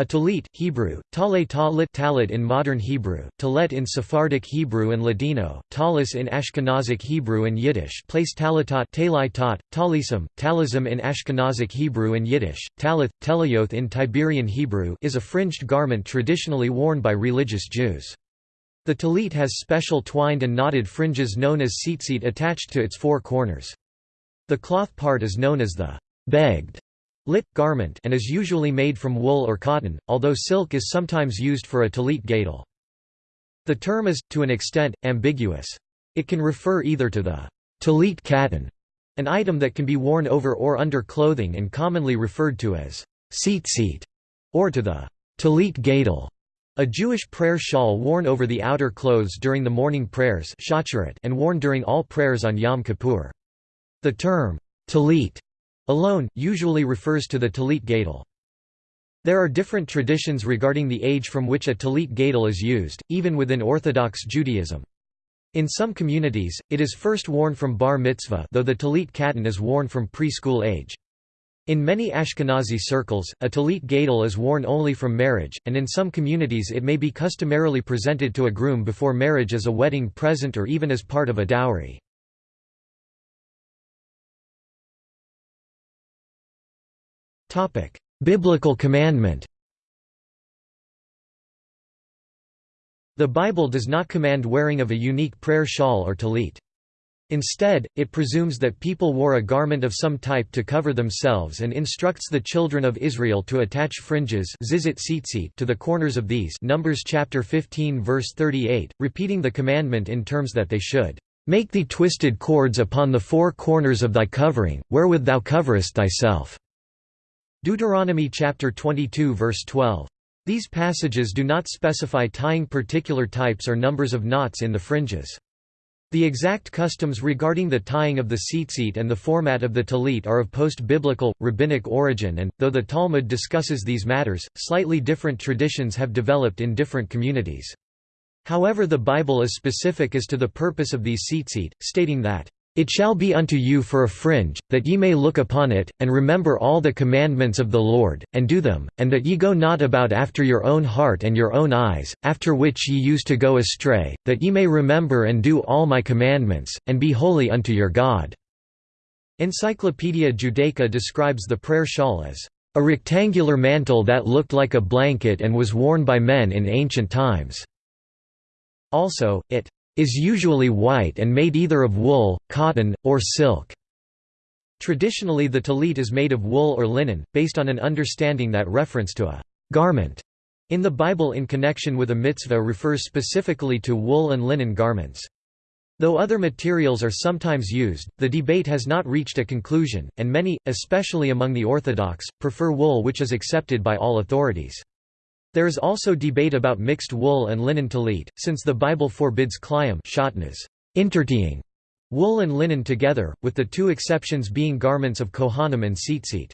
A talit, Hebrew, tale talit talit in modern Hebrew, talet in Sephardic Hebrew and Ladino, talis in Ashkenazic Hebrew and Yiddish place talitot talitot, talism, talism in Ashkenazic Hebrew and Yiddish, talith, telayoth in Tiberian Hebrew is a fringed garment traditionally worn by religious Jews. The talit has special twined and knotted fringes known as tzitzit attached to its four corners. The cloth part is known as the beged lit garment and is usually made from wool or cotton, although silk is sometimes used for a talit gadol. The term is, to an extent, ambiguous. It can refer either to the talit katan, an item that can be worn over or under clothing and commonly referred to as tzitzit, or to the talit gadol, a Jewish prayer shawl worn over the outer clothes during the morning prayers and worn during all prayers on Yom Kippur. The term talit Alone, usually refers to the talit gadol. There are different traditions regarding the age from which a talit gadol is used, even within Orthodox Judaism. In some communities, it is first worn from bar mitzvah though the talit katan is worn from preschool age. In many Ashkenazi circles, a talit gadol is worn only from marriage, and in some communities it may be customarily presented to a groom before marriage as a wedding present or even as part of a dowry. Topic: Biblical commandment. The Bible does not command wearing of a unique prayer shawl or talit. Instead, it presumes that people wore a garment of some type to cover themselves and instructs the children of Israel to attach fringes to the corners of these Numbers chapter 15 verse 38, repeating the commandment in terms that they should make thee twisted cords upon the four corners of thy covering, wherewith thou coverest thyself. Deuteronomy chapter 22 verse 12. These passages do not specify tying particular types or numbers of knots in the fringes. The exact customs regarding the tying of the tzitzit and the format of the talit are of post-biblical, rabbinic origin and, though the Talmud discusses these matters, slightly different traditions have developed in different communities. However the Bible is specific as to the purpose of these tzitzit, stating that, it shall be unto you for a fringe, that ye may look upon it, and remember all the commandments of the Lord, and do them, and that ye go not about after your own heart and your own eyes, after which ye used to go astray, that ye may remember and do all my commandments, and be holy unto your God." Encyclopaedia Judaica describes the prayer shawl as, "...a rectangular mantle that looked like a blanket and was worn by men in ancient times." Also, it is usually white and made either of wool, cotton, or silk. Traditionally the talit is made of wool or linen, based on an understanding that reference to a «garment» in the Bible in connection with a mitzvah refers specifically to wool and linen garments. Though other materials are sometimes used, the debate has not reached a conclusion, and many, especially among the Orthodox, prefer wool which is accepted by all authorities. There is also debate about mixed wool and linen talit, since the Bible forbids intertying wool and linen together, with the two exceptions being garments of kohanim and tzitzit.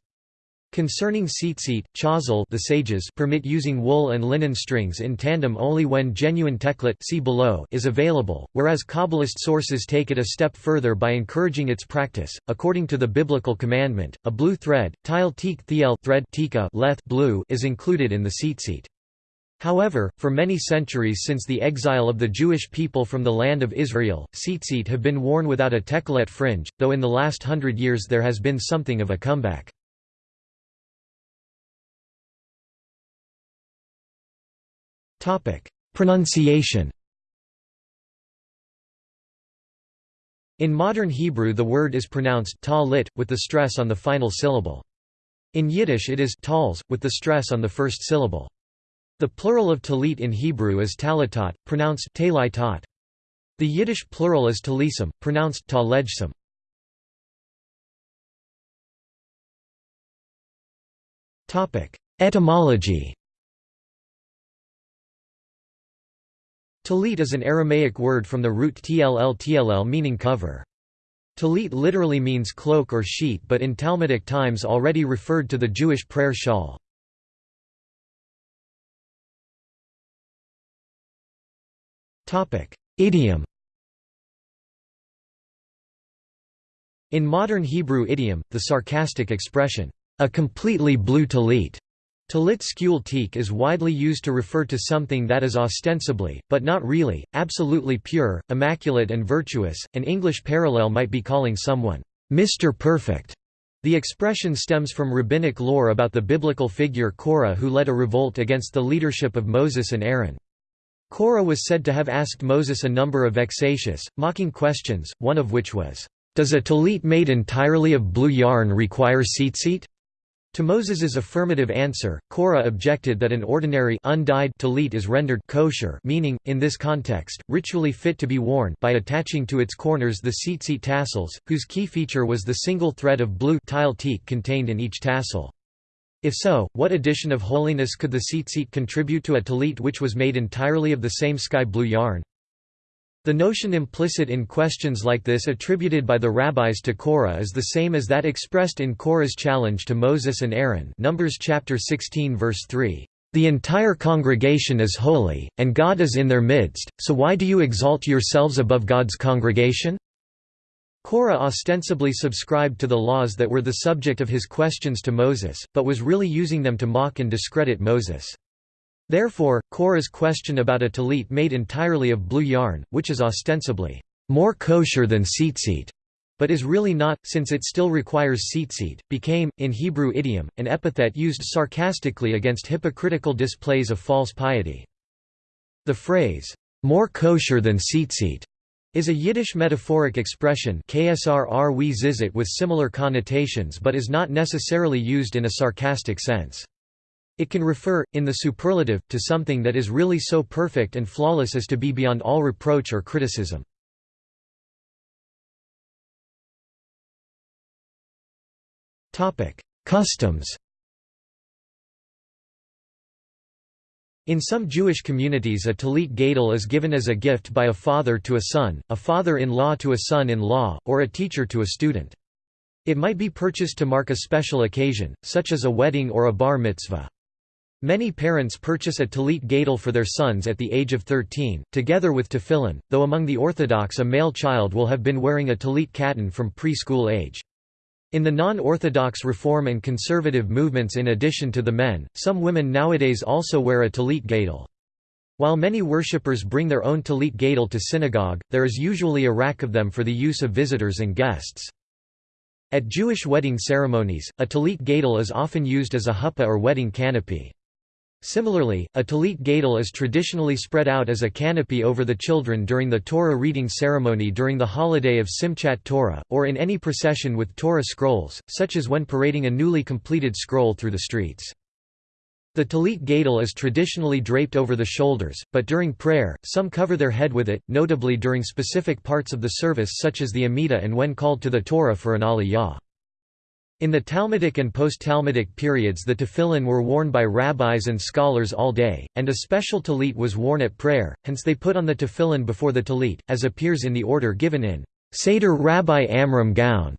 Concerning tzitzit, chazal the sages permit using wool and linen strings in tandem only when genuine teklet see below is available, whereas Kabbalist sources take it a step further by encouraging its practice. According to the biblical commandment, a blue thread, tile teek thiel thread tika leth blue is included in the tzitzit. However, for many centuries since the exile of the Jewish people from the land of Israel, tzitzit have been worn without a tekelet fringe, though in the last hundred years there has been something of a comeback. Pronunciation In modern Hebrew the word is pronounced ta lit, with the stress on the final syllable. In Yiddish it is tals, with the stress on the first syllable. The plural of talit in Hebrew is talitot, pronounced talitot. The Yiddish plural is talisam, pronounced talejsam. Etymology Talit is an Aramaic word from the root tll tll meaning cover. Talit literally means cloak or sheet but in Talmudic times already referred to the Jewish prayer shawl. Idiom In modern Hebrew idiom, the sarcastic expression, a completely blue talit, Talit skul teak is widely used to refer to something that is ostensibly, but not really, absolutely pure, immaculate and virtuous. An English parallel might be calling someone, Mr. Perfect. The expression stems from rabbinic lore about the biblical figure Korah who led a revolt against the leadership of Moses and Aaron. Korah was said to have asked Moses a number of vexatious, mocking questions, one of which was, "'Does a talit made entirely of blue yarn require tzitzit?' To Moses's affirmative answer, Korah objected that an ordinary undyed talit is rendered kosher meaning, in this context, ritually fit to be worn by attaching to its corners the tzitzit tassels, whose key feature was the single thread of blue tile teak contained in each tassel. If so, what addition of holiness could the tzitzit contribute to a talit which was made entirely of the same sky blue yarn? The notion implicit in questions like this attributed by the rabbis to Korah is the same as that expressed in Korah's challenge to Moses and Aaron Numbers chapter 16 verse 3. The entire congregation is holy, and God is in their midst, so why do you exalt yourselves above God's congregation? Korah ostensibly subscribed to the laws that were the subject of his questions to Moses, but was really using them to mock and discredit Moses. Therefore, Korah's question about a talit made entirely of blue yarn, which is ostensibly more kosher than tzitzit, but is really not, since it still requires tzitzit, became, in Hebrew idiom, an epithet used sarcastically against hypocritical displays of false piety. The phrase, more kosher than tzitzit, is a Yiddish metaphoric expression with similar connotations but is not necessarily used in a sarcastic sense. It can refer, in the superlative, to something that is really so perfect and flawless as to be beyond all reproach or criticism. Customs In some Jewish communities a talit gadol is given as a gift by a father to a son, a father-in-law to a son-in-law, or a teacher to a student. It might be purchased to mark a special occasion, such as a wedding or a bar mitzvah. Many parents purchase a talit gadol for their sons at the age of 13, together with tefillin, though among the Orthodox a male child will have been wearing a talit katan from preschool age. In the non-Orthodox Reform and Conservative movements in addition to the men, some women nowadays also wear a talit gadol. While many worshippers bring their own talit gadol to synagogue, there is usually a rack of them for the use of visitors and guests. At Jewish wedding ceremonies, a talit gadol is often used as a huppah or wedding canopy. Similarly, a talit gadol is traditionally spread out as a canopy over the children during the Torah reading ceremony during the holiday of Simchat Torah, or in any procession with Torah scrolls, such as when parading a newly completed scroll through the streets. The talit gadol is traditionally draped over the shoulders, but during prayer, some cover their head with it, notably during specific parts of the service such as the Amidah and when called to the Torah for an aliyah. In the Talmudic and post-Talmudic periods the tefillin were worn by rabbis and scholars all day, and a special talit was worn at prayer, hence they put on the tefillin before the talit, as appears in the order given in Seder Rabbi Amram Gaon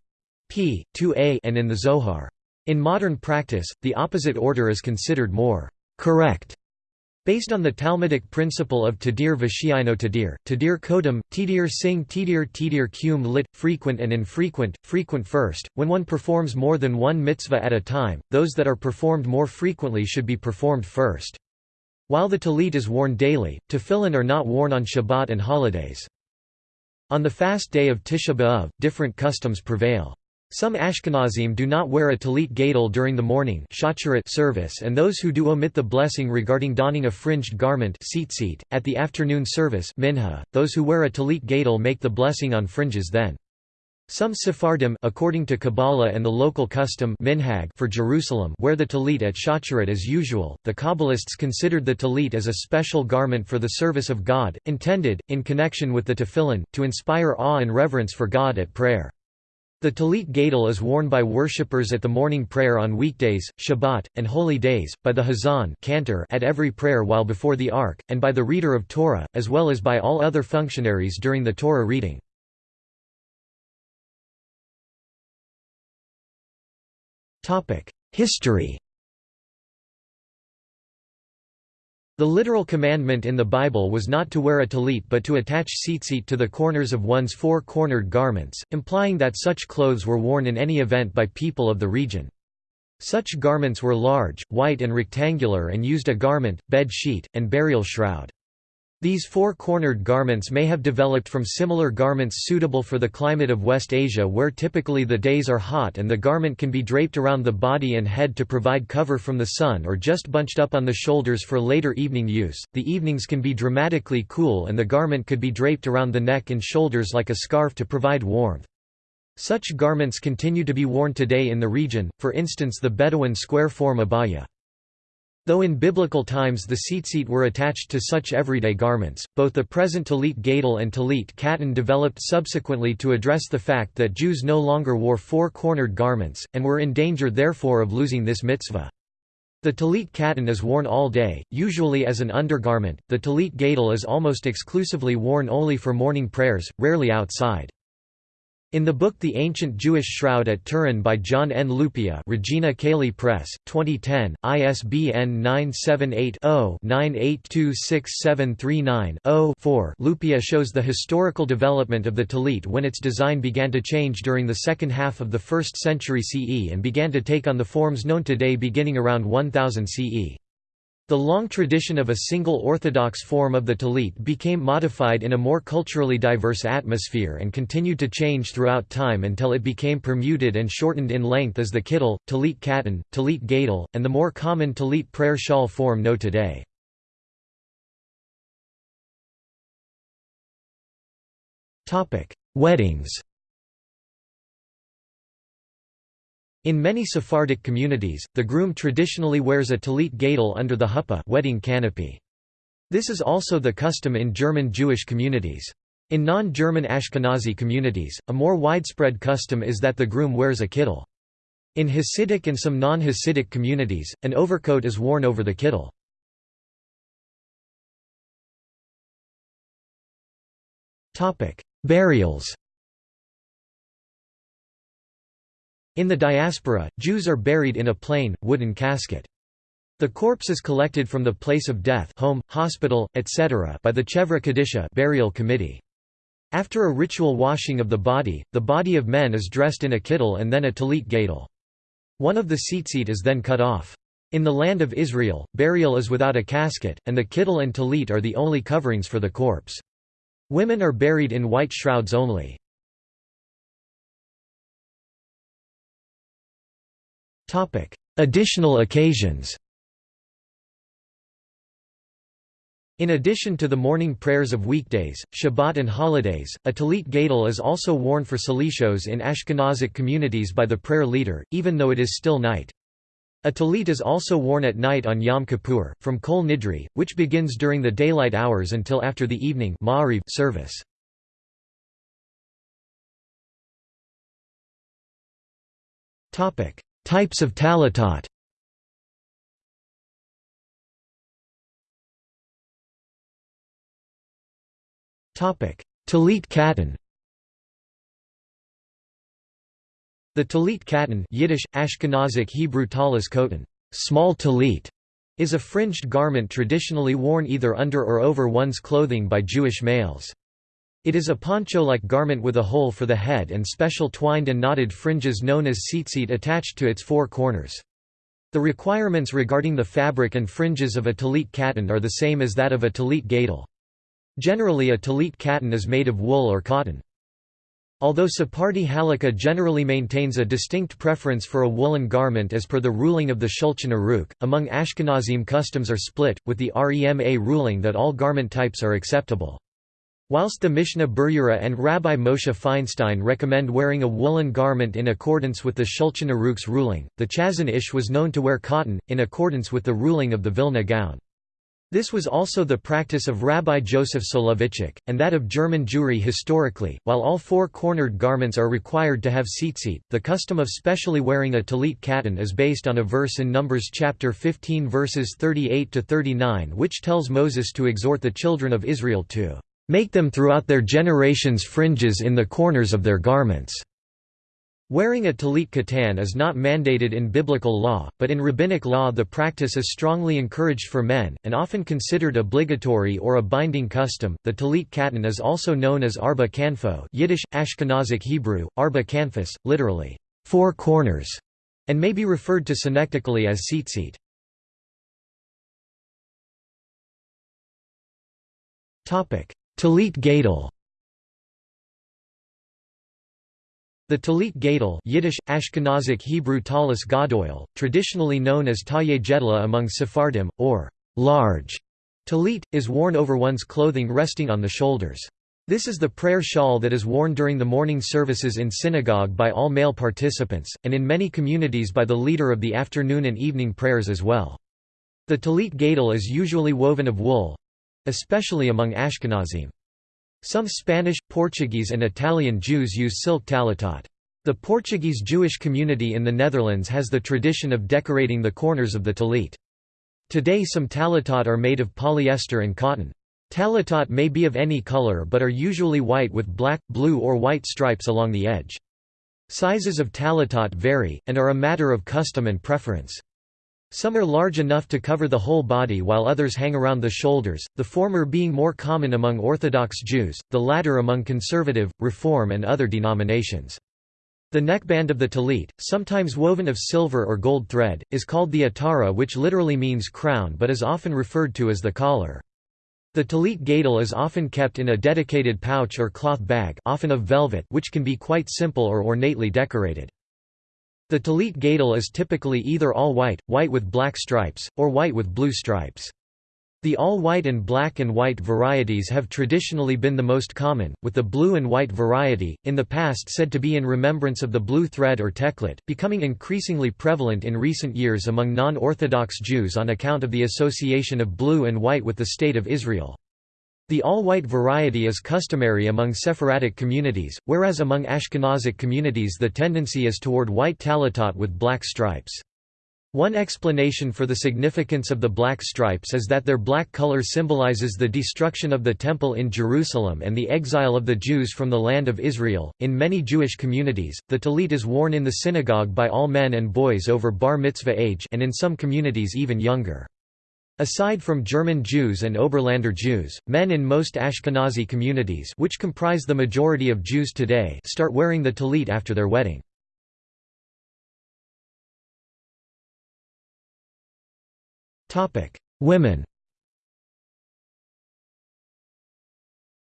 p. 2a and in the Zohar. In modern practice, the opposite order is considered more correct Based on the Talmudic principle of tadir v'shiino tadir, tadir kodam, tadir sing tadir tadir cum lit, frequent and infrequent, frequent first, when one performs more than one mitzvah at a time, those that are performed more frequently should be performed first. While the talit is worn daily, tefillin are not worn on Shabbat and holidays. On the fast day of Tisha B'Av, different customs prevail. Some Ashkenazim do not wear a talit gadol during the morning service and those who do omit the blessing regarding donning a fringed garment at the afternoon service minha. .Those who wear a talit gadol make the blessing on fringes then. Some Sephardim according to Kabbalah and the local custom minhag for Jerusalem wear the talit at Shacharit as usual. The Kabbalists considered the talit as a special garment for the service of God, intended, in connection with the tefillin, to inspire awe and reverence for God at prayer. The talit gadol is worn by worshippers at the morning prayer on weekdays, Shabbat, and holy days, by the hazan cantor at every prayer while before the ark, and by the reader of Torah, as well as by all other functionaries during the Torah reading. History The literal commandment in the Bible was not to wear a talit but to attach tzitzit to the corners of one's four-cornered garments, implying that such clothes were worn in any event by people of the region. Such garments were large, white and rectangular and used a garment, bed sheet, and burial shroud. These four-cornered garments may have developed from similar garments suitable for the climate of West Asia where typically the days are hot and the garment can be draped around the body and head to provide cover from the sun or just bunched up on the shoulders for later evening use. The evenings can be dramatically cool and the garment could be draped around the neck and shoulders like a scarf to provide warmth. Such garments continue to be worn today in the region, for instance the Bedouin square form abaya. Though in biblical times the tzitzit were attached to such everyday garments, both the present talit gadol and talit katan developed subsequently to address the fact that Jews no longer wore four-cornered garments, and were in danger therefore of losing this mitzvah. The talit katan is worn all day, usually as an undergarment, the talit gadol is almost exclusively worn only for morning prayers, rarely outside. In the book The Ancient Jewish Shroud at Turin by John N. Lupia Regina Caeli Press, 2010, ISBN 978-0-9826739-0-4 Lupia shows the historical development of the talit when its design began to change during the second half of the 1st century CE and began to take on the forms known today beginning around 1000 CE. The long tradition of a single orthodox form of the talit became modified in a more culturally diverse atmosphere and continued to change throughout time until it became permuted and shortened in length as the kittel, talit katan, talit gadol, and the more common talit prayer shawl form know today. Weddings In many Sephardic communities, the groom traditionally wears a talit gadol under the huppah wedding canopy. This is also the custom in German Jewish communities. In non-German Ashkenazi communities, a more widespread custom is that the groom wears a kittel. In Hasidic and some non-Hasidic communities, an overcoat is worn over the kittel. Burials In the diaspora, Jews are buried in a plain, wooden casket. The corpse is collected from the place of death home, hospital, etc. by the Chevra Kadisha burial committee. After a ritual washing of the body, the body of men is dressed in a kittel and then a talit gadol. One of the tzitzit is then cut off. In the land of Israel, burial is without a casket, and the kittel and talit are the only coverings for the corpse. Women are buried in white shrouds only. Additional occasions In addition to the morning prayers of weekdays, Shabbat and holidays, a talit gadol is also worn for selishos in Ashkenazic communities by the prayer leader, even though it is still night. A talit is also worn at night on Yom Kippur, from Kol Nidre, which begins during the daylight hours until after the evening service. Types of talitot. Talit katan The talit katan Yiddish, Ashkenazic Hebrew talis kotan small talit", is a fringed garment traditionally worn either under or over one's clothing by Jewish males. It is a poncho-like garment with a hole for the head and special twined and knotted fringes known as tzitzit attached to its four corners. The requirements regarding the fabric and fringes of a talit katan are the same as that of a talit gadol. Generally a talit katan is made of wool or cotton. Although Sephardi halakha generally maintains a distinct preference for a woolen garment as per the ruling of the Shulchan Aruch, among Ashkenazim customs are split, with the Rema ruling that all garment types are acceptable. Whilst the Mishnah Berurah and Rabbi Moshe Feinstein recommend wearing a woolen garment in accordance with the Shulchan Aruch's ruling, the Chazon Ish was known to wear cotton, in accordance with the ruling of the Vilna Gaon. This was also the practice of Rabbi Joseph Soloveitchik, and that of German Jewry historically. While all four cornered garments are required to have tzitzit, the custom of specially wearing a talit katan is based on a verse in Numbers chapter 15 verses 38 to 39 which tells Moses to exhort the children of Israel to Make them throughout their generations fringes in the corners of their garments." Wearing a talit katan is not mandated in biblical law, but in rabbinic law the practice is strongly encouraged for men, and often considered obligatory or a binding custom. The talit katan is also known as arba kanfo Yiddish, Ashkenazic Hebrew, arba kanfas, literally, four corners, and may be referred to synecdochically as tzitzit. Talit Gadol The Talit Gadol Yiddish, Ashkenazic Hebrew Talis Gadoil, traditionally known as Taye Jedla among Sephardim, or large talit, is worn over one's clothing resting on the shoulders. This is the prayer shawl that is worn during the morning services in synagogue by all male participants, and in many communities by the leader of the afternoon and evening prayers as well. The talit gadol is usually woven of wool—especially among Ashkenazim. Some Spanish, Portuguese and Italian Jews use silk talitot. The Portuguese Jewish community in the Netherlands has the tradition of decorating the corners of the talit. Today some talitot are made of polyester and cotton. Talitot may be of any color but are usually white with black, blue or white stripes along the edge. Sizes of talitot vary, and are a matter of custom and preference. Some are large enough to cover the whole body while others hang around the shoulders, the former being more common among Orthodox Jews, the latter among conservative, Reform and other denominations. The neckband of the talit, sometimes woven of silver or gold thread, is called the atara which literally means crown but is often referred to as the collar. The talit gadol is often kept in a dedicated pouch or cloth bag often of velvet which can be quite simple or ornately decorated. The talit gadol is typically either all white, white with black stripes, or white with blue stripes. The all-white and black and white varieties have traditionally been the most common, with the blue and white variety, in the past said to be in remembrance of the blue thread or teklit, becoming increasingly prevalent in recent years among non-Orthodox Jews on account of the association of blue and white with the State of Israel. The all-white variety is customary among Sephardic communities, whereas among Ashkenazic communities the tendency is toward white talitot with black stripes. One explanation for the significance of the black stripes is that their black color symbolizes the destruction of the Temple in Jerusalem and the exile of the Jews from the land of Israel. In many Jewish communities, the talit is worn in the synagogue by all men and boys over bar mitzvah age and in some communities even younger. Aside from German Jews and Oberlander Jews, men in most Ashkenazi communities which comprise the majority of Jews today start wearing the talit after their wedding. Women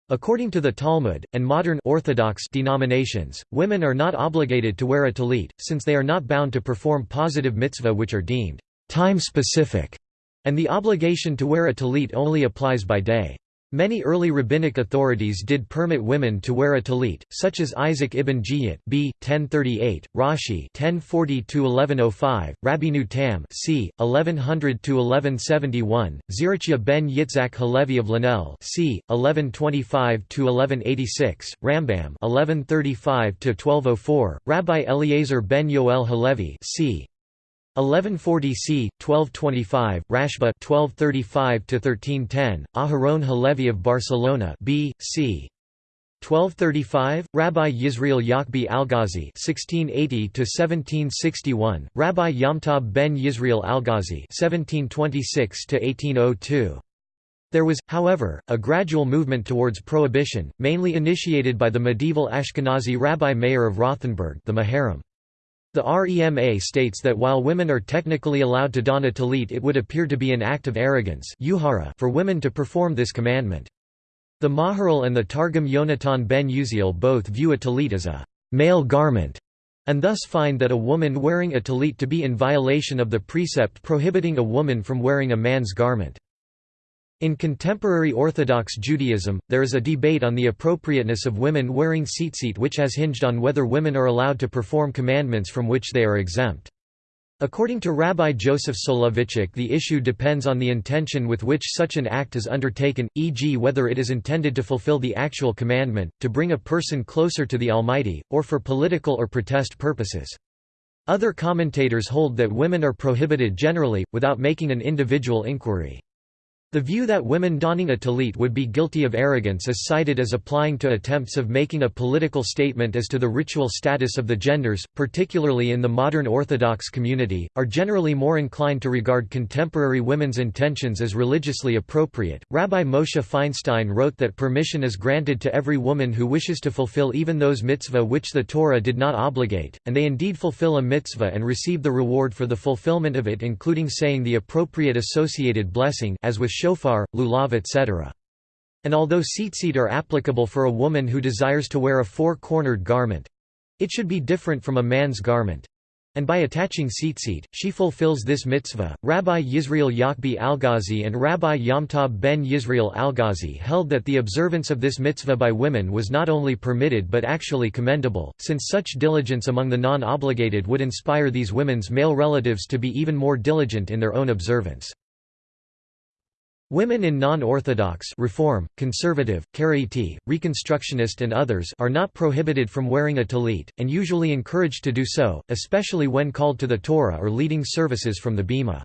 According to the Talmud, and modern Orthodox denominations, women are not obligated to wear a talit, since they are not bound to perform positive mitzvah which are deemed time-specific and the obligation to wear a talit only applies by day. Many early rabbinic authorities did permit women to wear a talit, such as Isaac ibn Ghiyyat b. 1038, Rashi 1040–1105, Rabbeinu Tam c. 1100–1171, Zerachia ben Yitzhak Halevi of Lunel c. 1125–1186, Rambam 1135–1204, Rabbi Eliezer ben Yoel Halevi c. 1140 c. 1225, Rashba 1235 to 1310, Aharon Halevi of Barcelona b. c. 1235, Rabbi Yisrael Yachbi Algazi (1680–1761), Rabbi Yom Tov ben Yisrael Algazi (1726–1802). There was, however, a gradual movement towards prohibition, mainly initiated by the medieval Ashkenazi Rabbi Meir of Rothenburg, the Maharam. The REMA states that while women are technically allowed to don a talit it would appear to be an act of arrogance for women to perform this commandment. The Maharal and the Targum Yonatan ben Uziel both view a talit as a male garment, and thus find that a woman wearing a talit to be in violation of the precept prohibiting a woman from wearing a man's garment. In contemporary Orthodox Judaism, there is a debate on the appropriateness of women wearing tzitzit which has hinged on whether women are allowed to perform commandments from which they are exempt. According to Rabbi Joseph Soloveitchik the issue depends on the intention with which such an act is undertaken, e.g. whether it is intended to fulfill the actual commandment, to bring a person closer to the Almighty, or for political or protest purposes. Other commentators hold that women are prohibited generally, without making an individual inquiry. The view that women donning a tallit would be guilty of arrogance is cited as applying to attempts of making a political statement as to the ritual status of the genders, particularly in the modern Orthodox community, are generally more inclined to regard contemporary women's intentions as religiously appropriate. Rabbi Moshe Feinstein wrote that permission is granted to every woman who wishes to fulfill even those mitzvah which the Torah did not obligate, and they indeed fulfill a mitzvah and receive the reward for the fulfillment of it including saying the appropriate associated blessing as with shofar, lulav etc. And although tzitzit are applicable for a woman who desires to wear a four-cornered garment—it should be different from a man's garment. And by attaching tzitzit, she fulfills this mitzvah. Rabbi Yisrael Yachbi Algazi and Rabbi Yom Tov ben Yisrael Algazi held that the observance of this mitzvah by women was not only permitted but actually commendable, since such diligence among the non-obligated would inspire these women's male relatives to be even more diligent in their own observance. Women in non-orthodox reform, conservative, Karaite, Reconstructionist and others are not prohibited from wearing a tallit, and usually encouraged to do so, especially when called to the Torah or leading services from the bima.